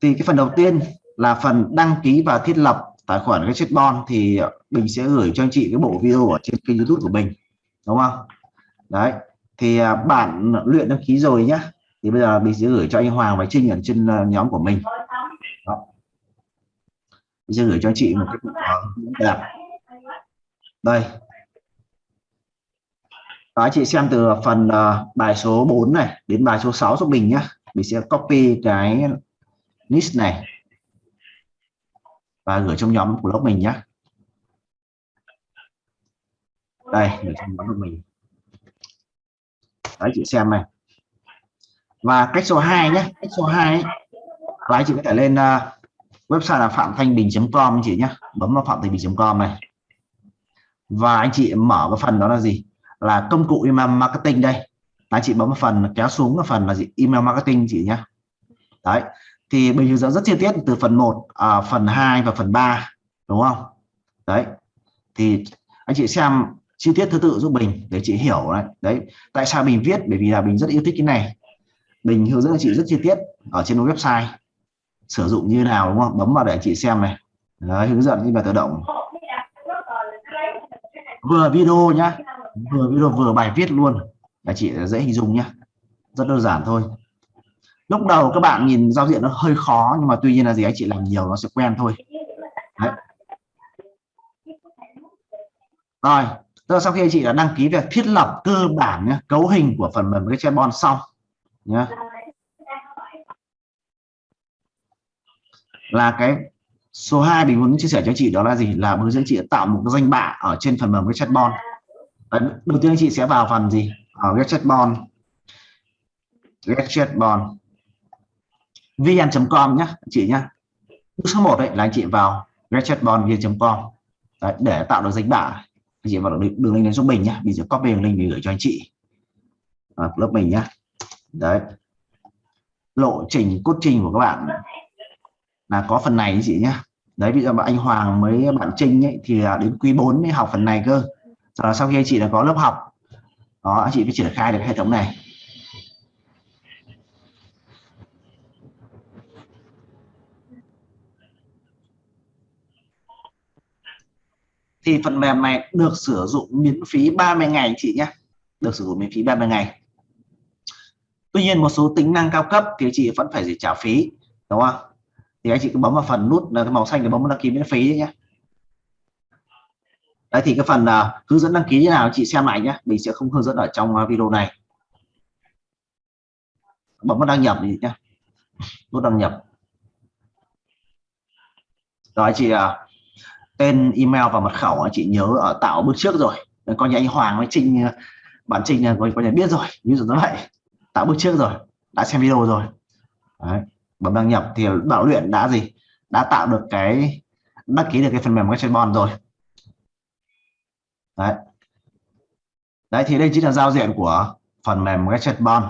thì cái phần đầu tiên là phần đăng ký và thiết lập tài khoản cái chết bon thì mình sẽ gửi cho anh chị cái bộ video ở trên kênh youtube của mình đúng không? Đấy thì à, bạn luyện đăng ký rồi nhá. Thì bây giờ mình sẽ gửi cho anh Hoàng và Trinh ở trên à, nhóm của mình. Đó. mình sẽ gửi cho anh chị một cái đẹp. Đây. Đó, anh chị xem từ phần uh, bài số 4 này đến bài số 6 giúp mình nhá. Mình sẽ copy cái list này và gửi trong nhóm của lớp mình nhé đây gửi trong nhóm của mình. Đấy chị xem này. Và cách số 2 nhé cách số 2 ấy, anh chị có thể lên uh, website là phạm thanh bình.com anh chị nhé bấm vào phạm thanh bình.com này. Và anh chị mở cái phần đó là gì? Là công cụ email marketing đây. Anh chị bấm vào phần kéo xuống cái phần là gì? Email marketing chị nhé đấy thì mình hướng dẫn rất chi tiết từ phần 1 à, phần 2 và phần 3 đúng không? Đấy. Thì anh chị xem chi tiết thứ tự giúp mình để chị hiểu đấy đấy tại sao mình viết? Bởi vì là mình rất yêu thích cái này. Mình hướng dẫn chị rất chi tiết ở trên website. Sử dụng như nào đúng không? Bấm vào để chị xem này. Đấy, hướng dẫn như là tự động. Vừa video nhá. Vừa video vừa bài viết luôn. Là chị dễ hình dung nhá. Rất đơn giản thôi lúc đầu các bạn nhìn giao diện nó hơi khó nhưng mà tuy nhiên là gì anh chị làm nhiều nó sẽ quen thôi. Đấy. rồi Tức sau khi anh chị đã đăng ký việc thiết lập cơ bản nhé, cấu hình của phần mềm cái chatbot xong nhé là cái số 2 mình muốn chia sẻ cho chị đó là gì? Là hướng dẫn chị tạo một cái danh bạ ở trên phần mềm cái chatbot đầu tiên anh chị sẽ vào phần gì? Ở cái chatbot get chatbot vn.com nhé chị nhé bước số 1 đấy là anh chị vào getchatbot vn.com để tạo được danh bạ anh chị vào đường, đường link đến giúp mình nhé mình sẽ copy đường link để gửi cho anh chị. À, lớp mình nhé đấy. Lộ trình cốt trình của các bạn là có phần này chị nhé đấy bây giờ bạn anh Hoàng mới bạn Trinh ấy, thì đến quý 4 mới học phần này cơ. Rồi sau khi anh chị đã có lớp học đó anh chị mới triển khai được hệ thống này. Thì phần mềm này được sử dụng miễn phí 30 ngày chị nhé. Được sử dụng miễn phí 30 ngày. Tuy nhiên một số tính năng cao cấp thì chị vẫn phải trả phí đúng không? Thì anh chị cứ bấm vào phần nút là cái màu xanh để bấm đăng ký miễn phí nhé. Đấy thì cái phần uh, hướng dẫn đăng ký như nào chị xem lại nhé. Mình sẽ không hướng dẫn ở trong uh, video này. Bấm vào đăng nhập đi nhé. Nút đăng nhập. Rồi chị uh, tên email và mật khẩu chị nhớ ở tạo bước trước rồi. Coi như anh Hoàng với Trinh ờ, bạn Trinh là coi như biết rồi, ví dụ như vậy. Tạo bước trước rồi, đã xem video rồi. Đấy. bấm đăng nhập thì bảo luyện đã gì? Đã tạo được cái, đăng ký được cái phần mềm cái bond rồi. Đấy. Đấy, thì đây chính là giao diện của phần mềm Gadget Bond.